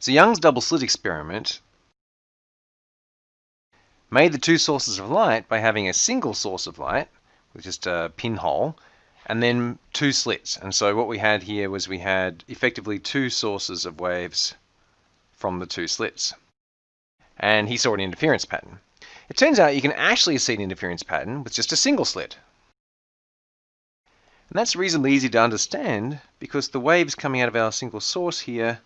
So Young's double slit experiment made the two sources of light by having a single source of light with just a pinhole and then two slits. And so what we had here was we had effectively two sources of waves from the two slits. And he saw an interference pattern. It turns out you can actually see an interference pattern with just a single slit. And that's reasonably easy to understand because the waves coming out of our single source here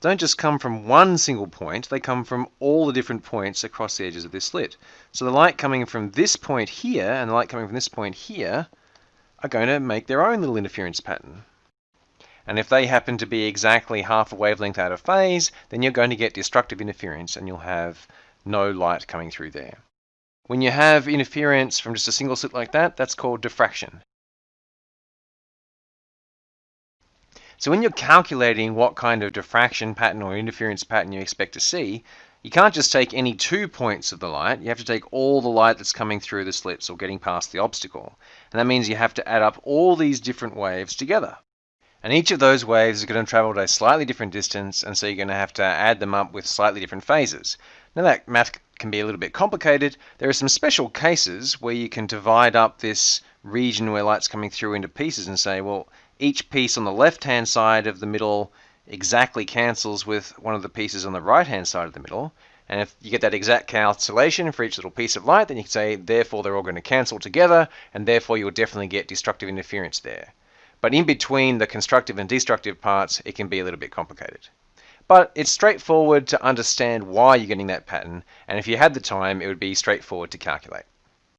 don't just come from one single point, they come from all the different points across the edges of this slit. So the light coming from this point here and the light coming from this point here are going to make their own little interference pattern. And if they happen to be exactly half a wavelength out of phase, then you're going to get destructive interference and you'll have no light coming through there. When you have interference from just a single slit like that, that's called diffraction. So when you're calculating what kind of diffraction pattern or interference pattern you expect to see, you can't just take any two points of the light, you have to take all the light that's coming through the slits or getting past the obstacle. And that means you have to add up all these different waves together. And each of those waves is going to travel at a slightly different distance, and so you're going to have to add them up with slightly different phases. Now that math can be a little bit complicated. There are some special cases where you can divide up this region where light's coming through into pieces and say, well, each piece on the left-hand side of the middle exactly cancels with one of the pieces on the right-hand side of the middle. And if you get that exact cancellation for each little piece of light, then you can say, therefore, they're all going to cancel together, and therefore you'll definitely get destructive interference there. But in between the constructive and destructive parts, it can be a little bit complicated. But it's straightforward to understand why you're getting that pattern, and if you had the time, it would be straightforward to calculate.